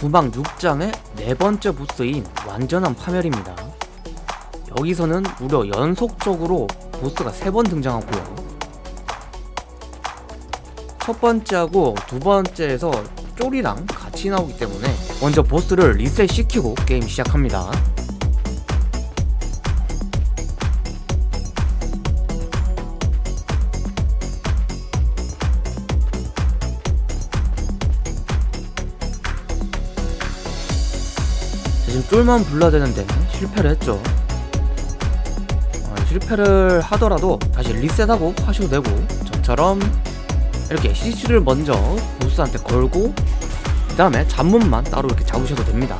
구방 6장의 네 번째 보스인 완전한 파멸입니다. 여기서는 무려 연속적으로 보스가 세번 등장하고요. 첫 번째하고 두 번째에서 쫄이랑 같이 나오기 때문에 먼저 보스를 리셋 시키고 게임 시작합니다. 쫄만 불러야 되는데? 실패를 했죠. 어, 실패를 하더라도 다시 리셋하고 하셔도 되고 저처럼 이렇게 CC를 먼저 보스한테 걸고 그 다음에 잡몹만 따로 이렇게 잡으셔도 됩니다.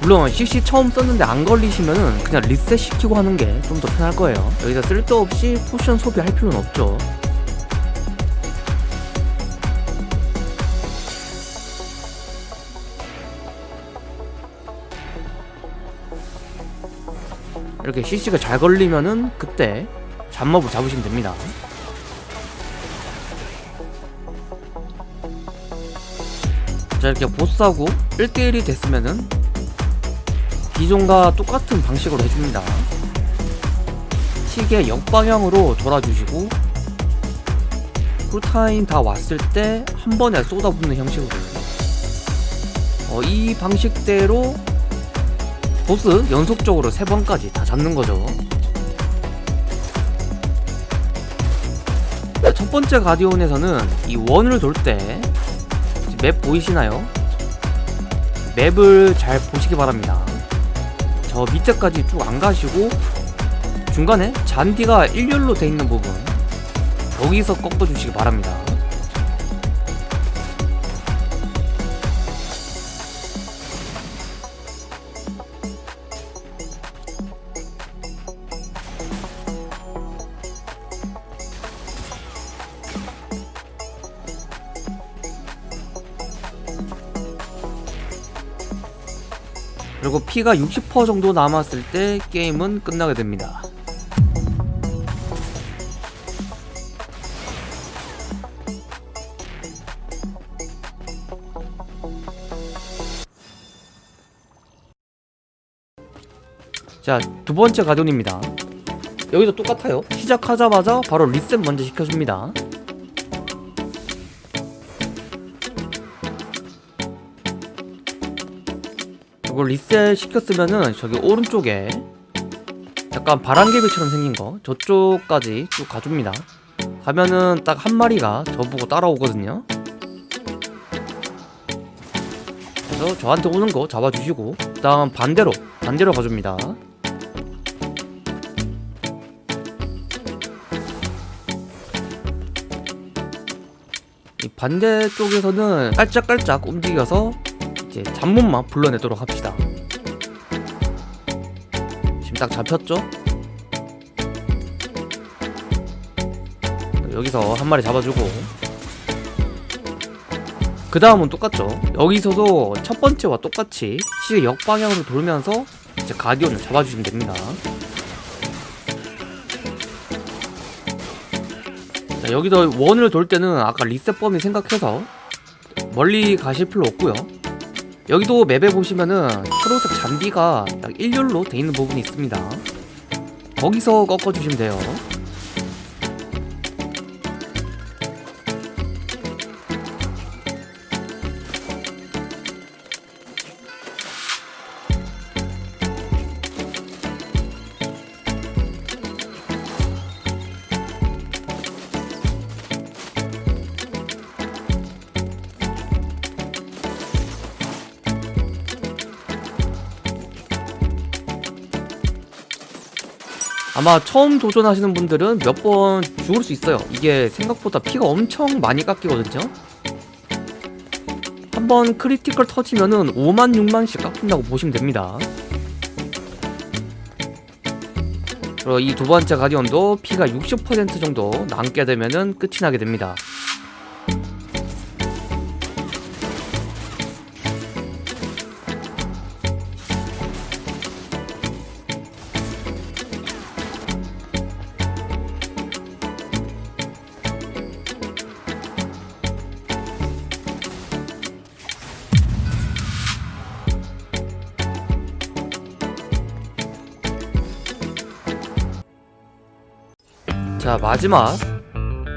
물론 CC 처음 썼는데 안 걸리시면은 그냥 리셋 시키고 하는 게 좀 더 편할 거예요. 여기서 쓸데없이 potion 소비할 필요는 없죠 이렇게 CC가 잘 걸리면은 그때 잡몹을 잡으시면 됩니다. 자 이렇게 보스하고 1대1이 됐으면은 기존과 똑같은 방식으로 해줍니다. 시계 역방향으로 돌아주시고 쿨타임 다 왔을 때 한 번에 쏟아붓는 형식으로. 어, 이 방식대로 보스 연속적으로 3번까지 다 잡는 거죠. 첫 번째 가디온에서는 이 원을 돌 때 맵 보이시나요? 맵을 잘 보시기 바랍니다. 저 밑에까지 쭉 안 가시고 중간에 잔디가 일렬로 돼 있는 부분 여기서 꺾어 주시기 바랍니다 그리고 피가 60% 정도 남았을 때 게임은 끝나게 됩니다. 자 두번째 가디온입니다. 여기도 똑같아요. 시작하자마자 바로 리셋 먼저 시켜줍니다 이걸 리셋 시켰으면은 저기 오른쪽에 약간 바람개비처럼 생긴 거 저쪽까지 쭉 가줍니다. 가면은 딱 한 마리가 저보고 따라오거든요. 그래서 저한테 오는 거 잡아주시고 그 다음 반대로 반대로 가줍니다. 이 반대쪽에서는 깔짝깔짝 움직여서 이제 잡문만 불러내도록 합시다. 지금 딱 잡혔죠? 여기서 한 마리 잡아주고. 그 다음은 똑같죠? 여기서도 첫 번째와 똑같이 시계 역방향으로 돌면서 이제 가디언을 잡아주시면 됩니다. 자, 여기서 원을 돌 때는 아까 리셋 범위 생각해서 멀리 가실 필요 없고요 여기도 맵에 보시면은 초록색 잔디가 딱 일렬로 돼 있는 부분이 있습니다. 거기서 꺾어주시면 돼요 아마 처음 도전하시는 분들은 몇 번 죽을 수 있어요. 이게 생각보다 피가 엄청 많이 깎이거든요. 한번 critical 터지면은 5만 6만씩 깎인다고 보시면 됩니다. 그리고 이 두 번째 가디언도 피가 60% 정도 남게 되면은 끝이 나게 됩니다 자 마지막.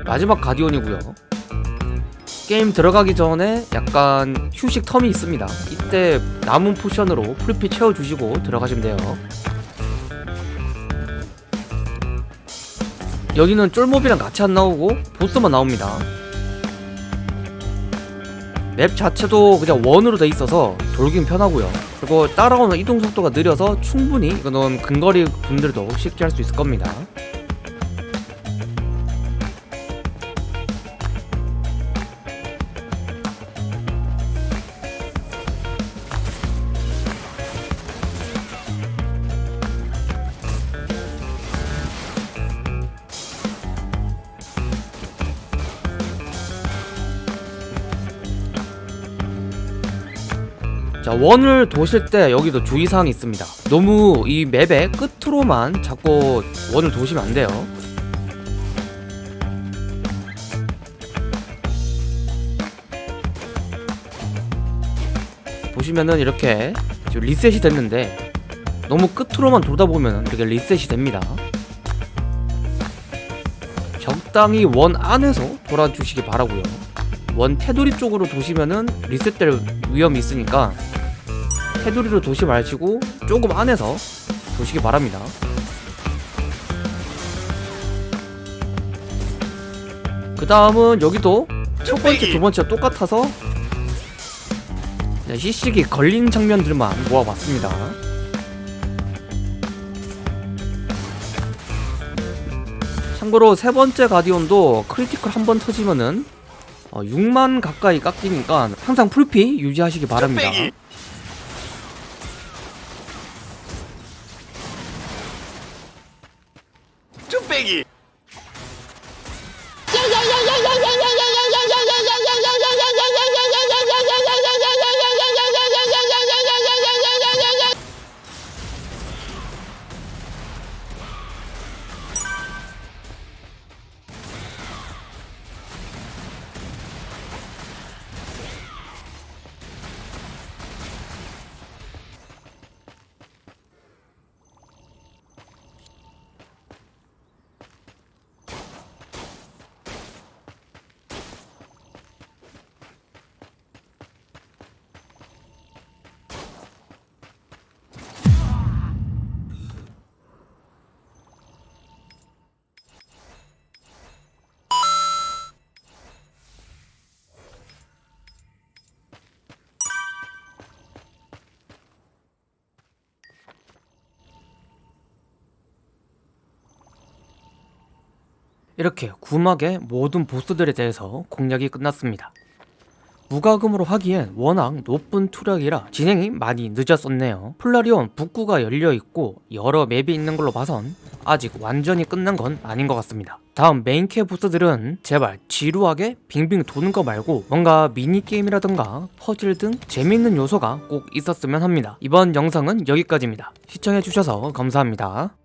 마지막 가디온이고요. 게임 들어가기 전에 약간 휴식 term이 있습니다. 이때 남은 potion으로 full피 채워주시고 들어가시면 돼요. 여기는 쫄몹이랑 같이 안 나오고 보스만 나옵니다. map 자체도 그냥 원으로 돼 있어서 돌긴 편하고요. 그리고 따라오는 이동 속도가 느려서 충분히 이거는 근거리 분들도 쉽게 할 수 있을 겁니다 자 원을 도실 때 여기도 주의사항이 있습니다. 너무 이 맵의 끝으로만 자꾸 원을 도시면 안 돼요. 보시면은 이렇게 지금 리셋이 됐는데 너무 끝으로만 돌다 보면 이렇게 리셋이 됩니다. 적당히 원 안에서 돌아주시기 바라고요 원 테두리 쪽으로 도시면은 리셋될 위험이 있으니까 테두리로 도시 마시고 조금 안에서 도시기 바랍니다. 그 다음은 여기도 첫 번째 두 번째 똑같아서 네, 시식이 걸린 장면들만 모아봤습니다. 참고로 세 번째 가디온도 critical 한 번 터지면은 어, 6만 가까이 깎이니까 항상 full피 유지하시기 바랍니다. 뚝배기. 쭈빼기 이렇게 구막의 모든 보스들에 대해서 공략이 끝났습니다. 무과금으로 하기엔 워낙 높은 투력이라 진행이 많이 늦었었네요. 플라리온 북구가 열려있고 여러 map이 있는 걸로 봐선 아직 완전히 끝난 건 아닌 것 같습니다. 다음 main퀘 보스들은 제발 지루하게 빙빙 도는 거 말고 뭔가 미니게임이라던가 퍼즐 등 재밌는 요소가 꼭 있었으면 합니다. 이번 영상은 여기까지입니다. 시청해주셔서 감사합니다.